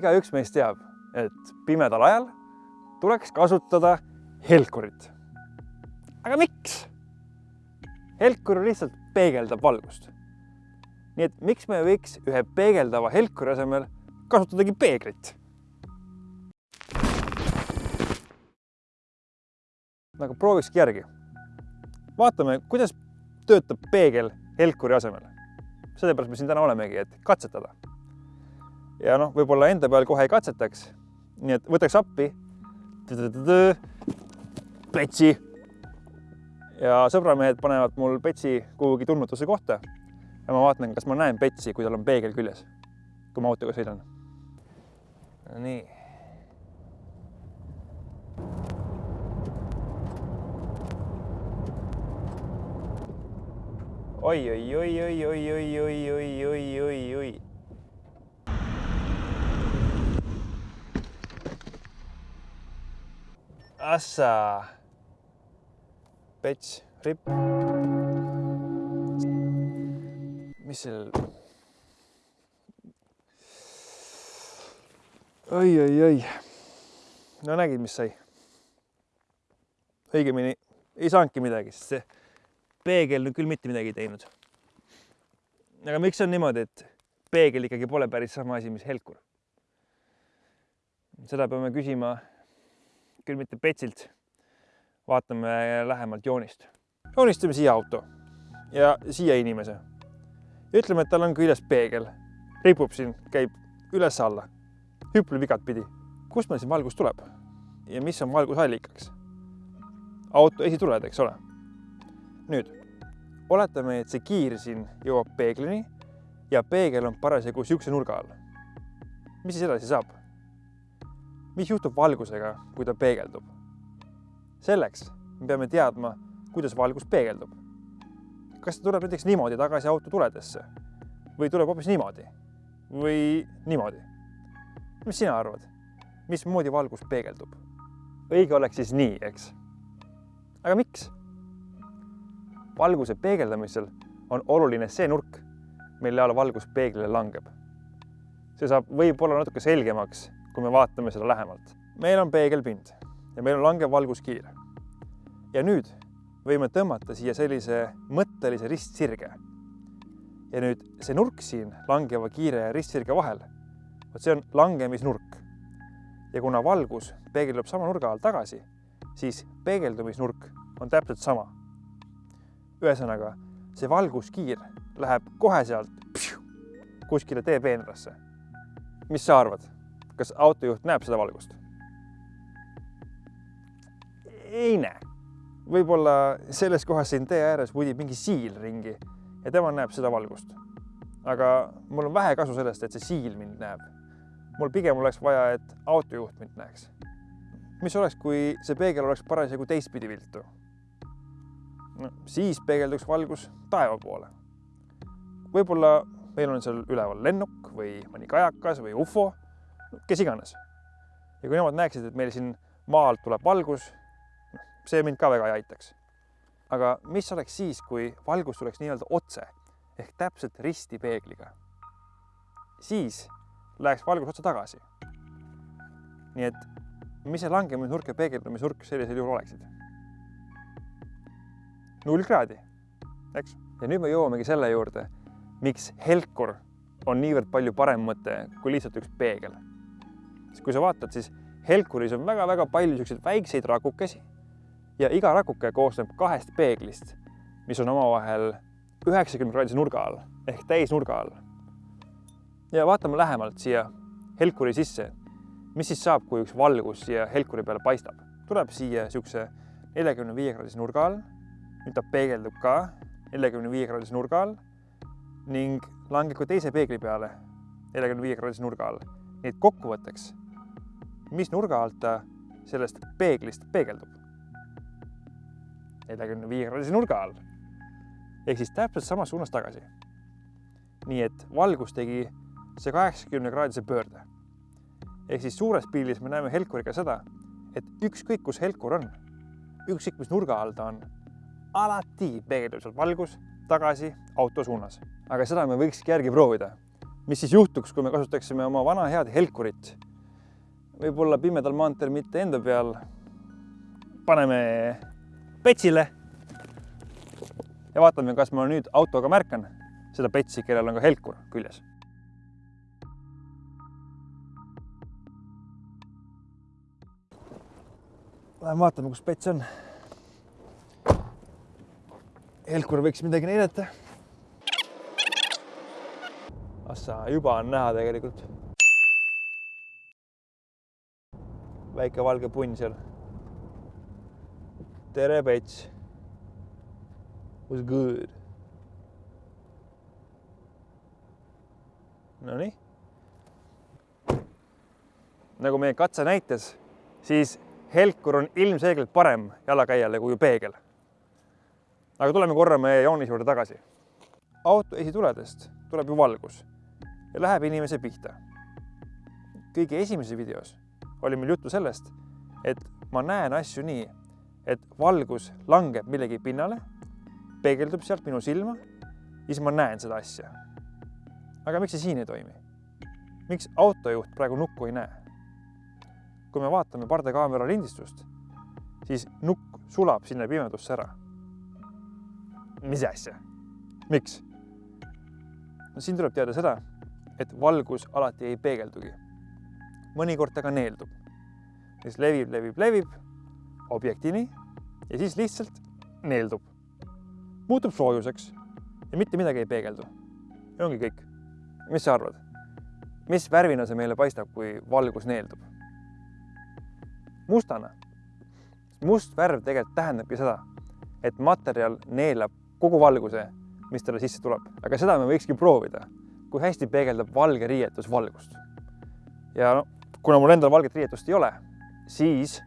igaüks meist teab, et pimedal ajal tuleks kasutada helkurit. aga miks? helkur lihtsalt peegeldab valgust. nii et miks me ei võiks ühe peegeldava helkuri asemel kasutadagi peeglit? aga proovikski järgi. vaatame, kuidas töötab peegel helkuri asemel. sellepärast me siin täna olemegi, et katsetada. Ja noh, võib-olla enda peal kohe ei katsetaks. nii et võtaks appi petsi. ja sõbramehed panevad mul petsi kuhugi tundmatuse kohta. ja ma vaatan, kas ma näen petsi, kui tal on peegel küljes, kui ma autoga sõidan. nii oi, oi, oi, oi, oi, oi, oi, oi, oi, oi, oi. Assa. Pets, ripp. mis seal? oi, oi, oi. no nägid, mis sai? õigemini ei saanudki midagi, sest see peegel küll mitte midagi ei teinud. aga miks on niimoodi, et peegel ikkagi pole päris sama asi, mis helkur? seda peame küsima küll mitte Petsilt. vaatame lähemalt joonist. joonistame siia auto ja siia inimese. ütleme, et tal on küljes peegel, ripub siin, käib üles-alla, hüpleb igatpidi. kust meil siin valgus tuleb ja mis on valgusallikaks? auto esituled, eks ole nüüd oletame, et see kiir siin jõuab peeglini ja peegel on parasjagu niisuguse nurga all. mis siis edasi saab? Mis juhtub valgusega, kui ta peegeldub? selleks me peame teadma, kuidas valgus peegeldub. kas ta tuleb näiteks niimoodi tagasi auto tuledesse või tuleb hoopis niimoodi või niimoodi? mis sina arvad, mismoodi valgus peegeldub? õige oleks siis nii, eks? aga miks? valguse peegeldamisel on oluline see nurk, mille all valgus peeglile langeb. see saab võib-olla natuke selgemaks, kui me vaatame seda lähemalt. meil on peegelpind ja meil on langev valguskiir. ja nüüd võime tõmmata siia sellise mõttelise ristsirge. ja nüüd see nurk siin langeva kiire ja ristsirge vahel, vot see on langemisnurk. ja kuna valgus peegeldub sama nurga all tagasi, siis peegeldumisnurk on täpselt sama ühesõnaga, see valguskiir läheb kohe sealt kuskile teepeenrasse. mis sa arvad, kas autojuht näeb seda valgust? ei näe. võib-olla selles kohas siin tee ääres vudib mingi siil ringi ja tema näeb seda valgust. aga mul on vähe kasu sellest, et see siil mind näeb. mul pigem oleks vaja, et autojuht mind näeks. mis oleks, kui see peegel oleks parasjagu teistpidi viltu no, siis peegelduks valgus taeva poole. võib-olla meil on seal üleval lennuk või mõni kajakas või ufo, kes iganes. ja kui nemad näeksid, et meil siin maa alt tuleb valgus, see mind ka väga ei aitaks. aga mis oleks siis, kui valgus tuleks nii-öelda otse ehk täpselt risti peegliga? siis läheks valgus otse tagasi. nii et mis see langemisnurk ja peegeldumisnurk sellisel juhul oleksid? null kraadi, eks. ja nüüd me jõuamegi selle juurde, miks helkur on niivõrd palju parem mõte kui lihtsalt üks peegel. Sest kui sa vaatad, siis helkuris on väga-väga palju niisuguseid väikseid rakukesi ja iga rakuke koosneb kahest peeglist, mis on omavahel üheksakümne kraadise nurga all ehk täisnurga all. ja vaatame lähemalt siia helkuri sisse. mis siis saab, kui üks valgus siia helkuri peale paistab? tuleb siia niisuguse neljakümne viie kraadise nurga all nüüd ta peegeldub ka neljakümne viie kraadise nurga all ning langeb ka teise peegli peale neljakümne viie kraadise nurga all. nii et kokkuvõtteks, mis nurga alt ta sellest peeglist peegeldub? neljakümne viie kraadise nurga all. ehk siis täpselt samas suunas tagasi. nii et valgus tegi see kaheksakümne kraadise pöörde. ehk siis suures pildis me näeme helkuriga seda, et ükskõik, kus helkur on, ükskõik, mis nurga all ta on alati peegeldub sealt valgus tagasi auto suunas. aga seda me võikski järgi proovida. mis siis juhtuks, kui me kasutaksime oma vana head helkurit. Võib-olla pimedal maanteel mitte enda peal. paneme petsile. ja vaatame, kas ma nüüd autoga märkan seda petsi, kellel on ka helkur küljes. Lähme vaatame, kus pets on. helkur võiks midagi näidata. Assa, juba on näha tegelikult. Väike valge punn seal. tere, pets. Was good? Nonii. nagu meie katse näitas, siis helkur on ilmselgelt parem jalakäijale kui peegel. aga tuleme korra meie joonise juurde tagasi. auto esituledest tuleb ju valgus ja läheb inimese pihta. kõige esimeses videos oli meil juttu sellest, et ma näen asju nii, et valgus langeb millegi pinnale, peegeldub sealt minu silma, siis ma näen seda asja. aga miks see siin ei toimi? miks autojuht praegu nukku ei näe? kui me vaatame pardakaamera lindistust, siis nukk sulab sinna pimedusse ära. mis asja? miks? no siin tuleb teada seda, et valgus alati ei peegeldugi. Mõnikord ta ka neeldub. siis levib, levib, levib objektini ja siis lihtsalt neeldub. muutub soojuseks ja mitte midagi ei peegeldu. ja ongi kõik. mis sa arvad? mis värvina see meile paistab, kui valgus neeldub? mustana. must värv tegelikult tähendabki seda, et materjal neelab kogu valguse, mis talle sisse tuleb, aga seda me võikski proovida, kui hästi peegeldab valge riietus valgust. ja no kuna mul endal valget riietust ei ole, siis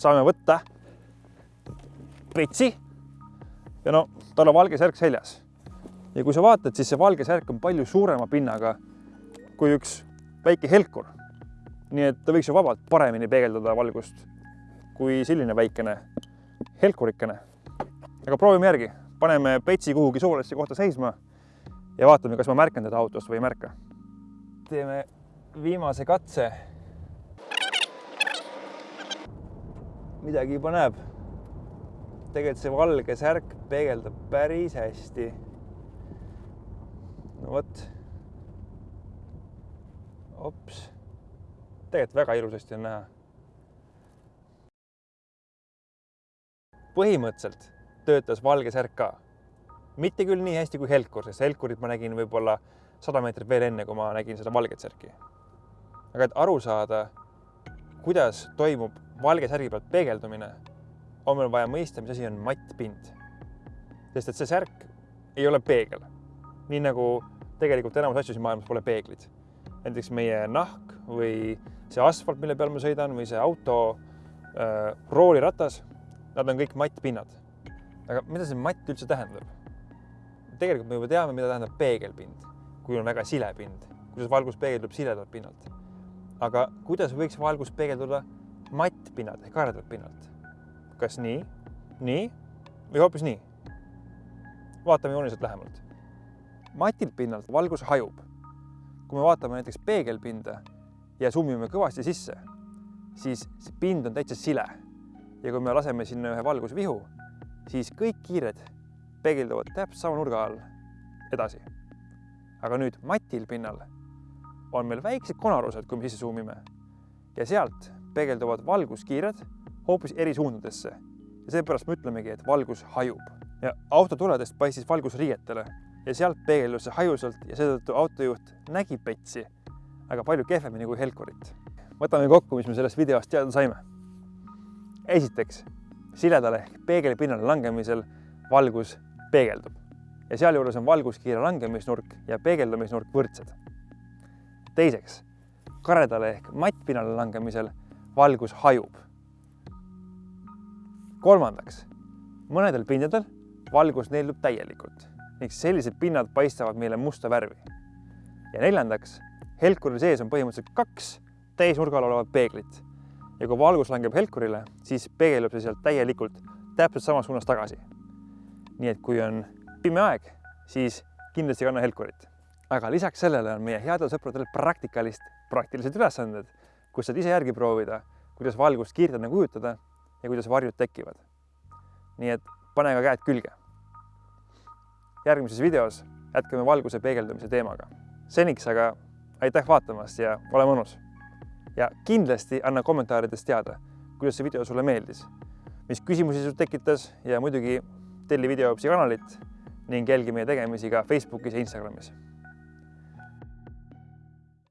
saame võtta petsi ja no tal on valge särk seljas. ja kui sa vaatad, siis see valge särk on palju suurema pinnaga kui üks väike helkur nii et ta võiks ju vabalt paremini peegeldada valgust kui selline väikene helkurikene. aga proovime järgi, paneme petsi kuhugi soolesse kohta seisma ja vaatame, kas ma märkan teda autost või ei märka. teeme viimase katse. Midagi juba näeb. tegelikult see valge särk peegeldab päris hästi. no vot. ops tegelikult väga ilusasti on näha. põhimõtteliselt töötas valge särk ka. mitte küll nii hästi kui helkur, sest helkurit ma nägin võib-olla sada meetrit veel enne, kui ma nägin seda valget särki. aga et aru saada, kuidas toimub valge särgi pealt peegeldumine, on meil vaja mõista, mis asi on mattpind. sest et see särk ei ole peegel. nii nagu tegelikult enamus asju siin maailmas pole peeglid. näiteks meie nahk või see asfalt, mille peal ma sõidan või see auto äh, rooliratas, nad on kõik mattpinnad. aga mida see matt üldse tähendab? tegelikult me juba teame, mida tähendab peegelpind, kui on väga sile pind, kuidas valgus peegeldub siledalt pinnalt. Aga kuidas võiks valgus peegelduda mattpinnalt ehk karedalt pinnalt? kas nii, nii või hoopis nii? vaatame jooniselt lähemalt. matilt pinnalt valgus hajub. kui me vaatame näiteks peegelpinda ja summime kõvasti sisse, siis see pind on täitsa sile. ja kui me laseme sinna ühe valgusvihu, siis kõik kiired peegelduvad täpselt sama nurga all edasi. aga nüüd matil pinnal on meil väiksed konarused, kui me sisse suumime ja sealt peegelduvad valguskiired hoopis eri suundadesse ja seepärast me ütlemegi, et valgus hajub ja auto tuledest paistis valgus riietele ja sealt peegeldus see hajusalt ja seetõttu autojuht nägi petsi aga palju kehvemini kui helkurit. võtame kokku, mis me sellest videost teada saime. esiteks, siledale ehk peegelpinnale langemisel valgus peegeldub ja sealjuures on valguskiire langemisnurk ja peegeldumisnurk võrdsed. Teiseks, karedale ehk mattpinnale langemisel valgus hajub. kolmandaks, mõnedel pindadel valgus neeldub täielikult ning sellised pinnad paistavad meile musta värvi. ja neljandaks helkuri sees on põhimõtteliselt kaks täisnurgal olevat peeglit ja kui valgus langeb helkurile, siis peegeldub see sealt täielikult täpselt samas suunas tagasi. nii et kui on pime aeg, siis kindlasti kanna helkurit. Aga lisaks sellele on meie headel sõpradel praktikalist praktilised ülesanded, kus saad ise järgi proovida, kuidas valgust kiirtena kujutada ja kuidas varjud tekivad. nii et pane ka käed külge. järgmises videos jätkame valguse peegeldamise teemaga. seniks aga aitäh vaatamast ja ole mõnus. ja kindlasti anna kommentaarides teada, kuidas see video sulle meeldis, mis küsimusi sul tekitas ja muidugi telli videoõpsi kanalit ning jälgi meie tegemisi ka Facebookis ja Instagramis